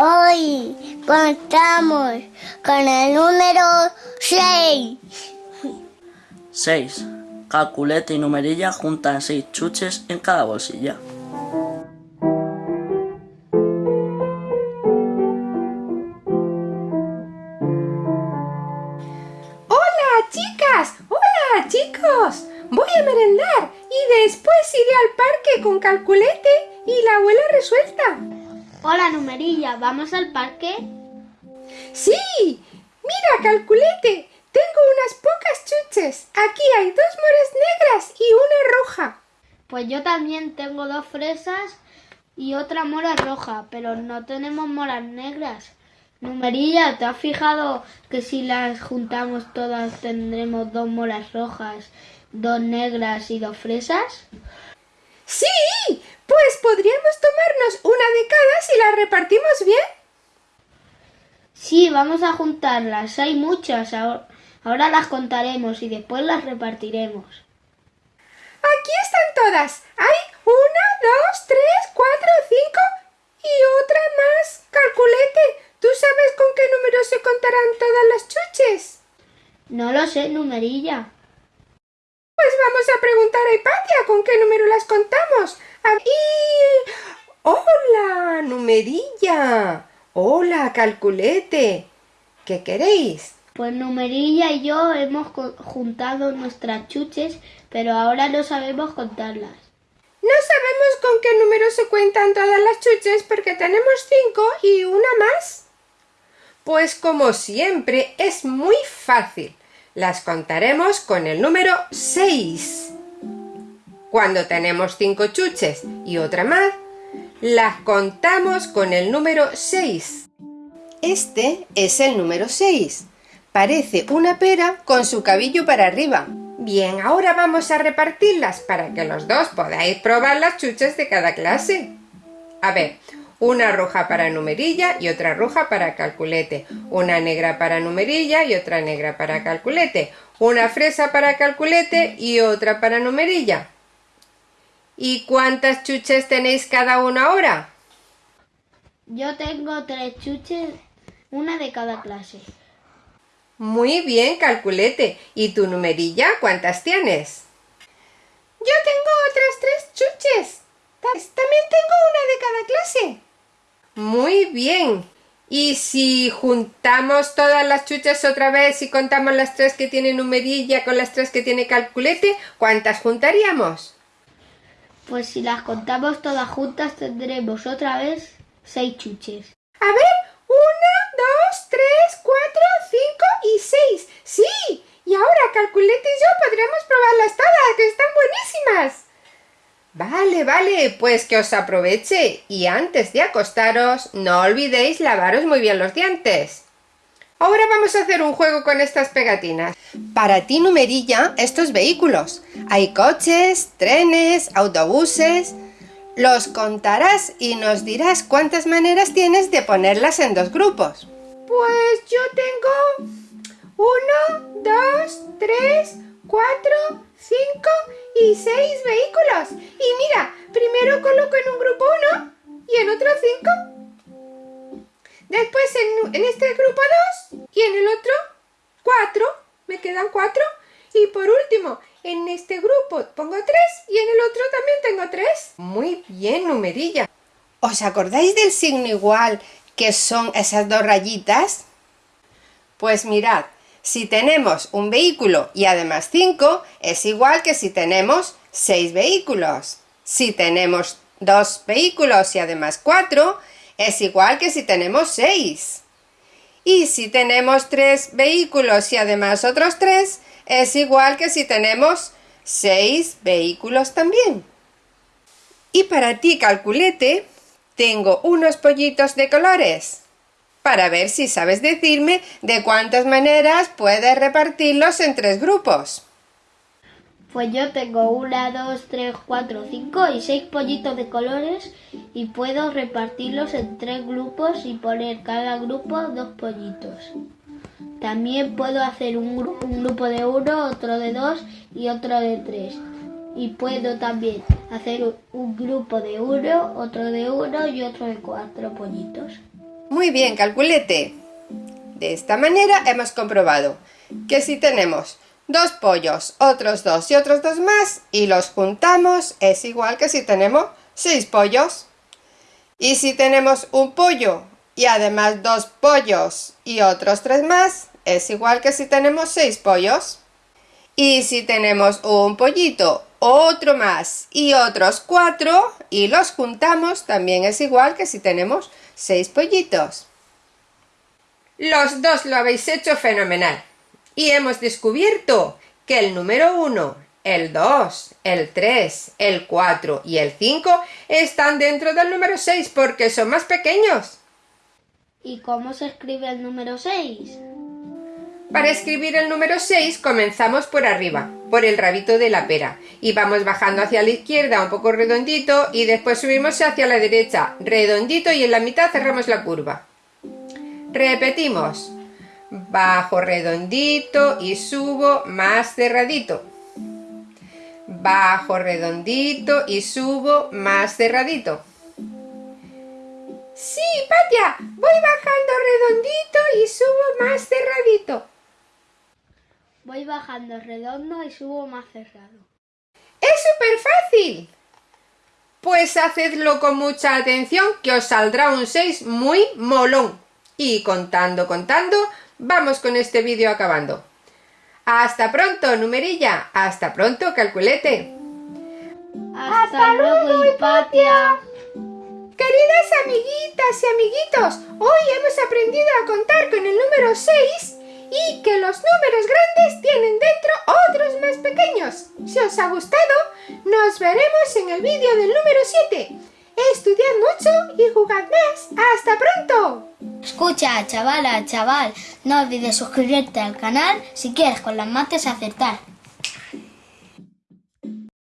Hoy contamos con el número 6. 6. Calculete y numerilla juntan 6 chuches en cada bolsilla. ¡Hola, chicas! ¡Hola, chicos! Voy a merendar y después iré al parque con calculete y la abuela resuelta. Hola, numerilla, ¿vamos al parque? ¡Sí! Mira, calculete, tengo unas pocas chuches. Aquí hay dos moras negras y una roja. Pues yo también tengo dos fresas y otra mora roja, pero no tenemos moras negras. Numerilla, ¿te has fijado que si las juntamos todas tendremos dos moras rojas, dos negras y dos fresas? ¡Sí! Pues podríamos tomarnos una de cada si la repartimos bien. Sí, vamos a juntarlas. Hay muchas. Ahora, ahora las contaremos y después las repartiremos. Aquí están todas. Hay una, dos, tres, cuatro, cinco y otra más. Calculete. ¿Tú sabes con qué número se contarán todas las chuches? No lo sé, numerilla. Vamos a preguntar a Hipatia con qué número las contamos. A- Y... ¡Hola, numerilla! ¡Hola, calculete! ¿Qué queréis? Pues Numerilla y yo hemos juntado nuestras chuches, pero ahora no sabemos contarlas. No sabemos con qué número se cuentan todas las chuches porque tenemos cinco y una más. Pues como siempre es muy fácil. Las contaremos con el número 6. Cuando tenemos cinco chuches y otra más, las contamos con el número 6. Este es el número 6. Parece una pera con su cabello para arriba. Bien, ahora vamos a repartirlas para que los dos podáis probar las chuches de cada clase. A ver, una roja para numerilla y otra roja para calculete. Una negra para numerilla y otra negra para calculete. Una fresa para calculete y otra para numerilla. ¿Y cuántas chuches tenéis cada uno ahora? Yo tengo tres chuches, una de cada clase. Muy bien, calculete. ¿Y tu numerilla cuántas tienes? Yo tengo otras tres chuches. Ta- También tengo una de cada clase. Muy bien. ¿Y si juntamos todas las chuches otra vez y contamos las tres que tiene numerilla con las tres que tiene calculete, cuántas juntaríamos? Pues si las contamos todas juntas tendremos otra vez seis chuches. A ver, una, dos, tres, cuatro, cinco y seis. Sí, y ahora Calculete y yo podremos probarlas todas, que están buenísimas. Vale, vale, pues que os aproveche y antes de acostaros no olvidéis lavaros muy bien los dientes. Ahora vamos a hacer un juego con estas pegatinas. Para ti, numerilla, estos vehículos. Hay coches, trenes, autobuses. Los contarás y nos dirás cuántas maneras tienes de ponerlas en dos grupos. Pues yo tengo uno, dos, tres, cuatro, cinco y seis vehículos. Y mira, primero coloco en un grupo uno y en otro cinco. Después en, en este grupo dos y en el otro cuatro. Me quedan cuatro. Y por último, en este grupo pongo tres y en el otro también tengo tres. Muy bien, numerilla. ¿Os acordáis del signo igual que son esas dos rayitas? Pues mirad, si tenemos un vehículo y además cinco, es igual que si tenemos seis vehículos. Si tenemos dos vehículos y además cuatro, es igual que si tenemos seis. Y si tenemos tres vehículos y además otros tres, es igual que si tenemos seis vehículos también. Y para ti, calculete, tengo unos pollitos de colores para ver si sabes decirme de cuántas maneras puedes repartirlos en tres grupos. Pues yo tengo una, dos, tres, cuatro, cinco y seis pollitos de colores y puedo repartirlos en tres grupos y poner cada grupo dos pollitos. También puedo hacer un, gru- un grupo de uno, otro de dos y otro de tres. Y puedo también hacer un grupo de uno, otro de uno y otro de cuatro pollitos. Muy bien, calculete. De esta manera hemos comprobado que si tenemos dos pollos, otros dos y otros dos más y los juntamos es igual que si tenemos seis pollos. Y si tenemos un pollo y además dos pollos y otros tres más es igual que si tenemos seis pollos. Y si tenemos un pollito, otro más y otros cuatro y los juntamos también es igual que si tenemos seis pollitos. Los dos lo habéis hecho fenomenal. Y hemos descubierto que el número 1, el 2, el 3, el 4 y el 5 están dentro del número 6 porque son más pequeños. ¿Y cómo se escribe el número 6? Para escribir el número 6 comenzamos por arriba, por el rabito de la pera, y vamos bajando hacia la izquierda un poco redondito y después subimos hacia la derecha, redondito y en la mitad cerramos la curva. Repetimos bajo redondito y subo más cerradito. Bajo redondito y subo más cerradito. Sí, Patia, voy bajando redondito y subo más cerradito. Voy bajando redondo y subo más cerrado. ¡Es súper fácil! Pues hacedlo con mucha atención que os saldrá un 6 muy molón. Y contando, contando, vamos con este vídeo acabando. ¡Hasta pronto, numerilla! ¡Hasta pronto, calculete! ¡Hasta, luego, Hipatia! Queridas amiguitas y amiguitos, hoy hemos aprendido a contar con el número 6 y que los números grandes tienen dentro otros más pequeños. Si os ha gustado, nos veremos en el vídeo del número 7. Estudiad mucho y jugad más. ¡Hasta pronto! Escucha, chavala, chaval, no olvides suscribirte al canal si quieres con las mates acertar.